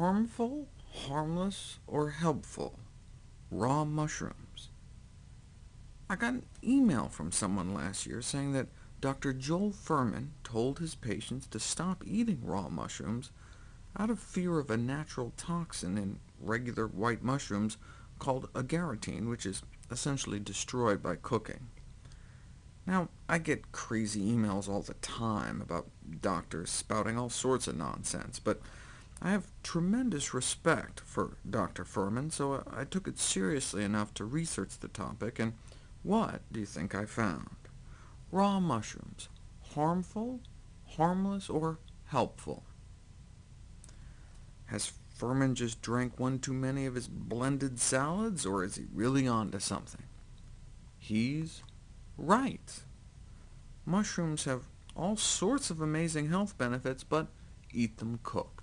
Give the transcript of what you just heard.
harmful, harmless, or helpful? Raw mushrooms. I got an email from someone last year saying that Dr. Joel Fuhrman told his patients to stop eating raw mushrooms out of fear of a natural toxin in regular white mushrooms called agaritine, which is essentially destroyed by cooking. Now, I get crazy emails all the time about doctors spouting all sorts of nonsense, but I have tremendous respect for Dr. Fuhrman, so I took it seriously enough to research the topic, and what do you think I found? Raw mushrooms, harmful, harmless, or helpful? Has Fuhrman just drank one too many of his blended salads, or is he really on to something? He's right. Mushrooms have all sorts of amazing health benefits, but eat them cooked.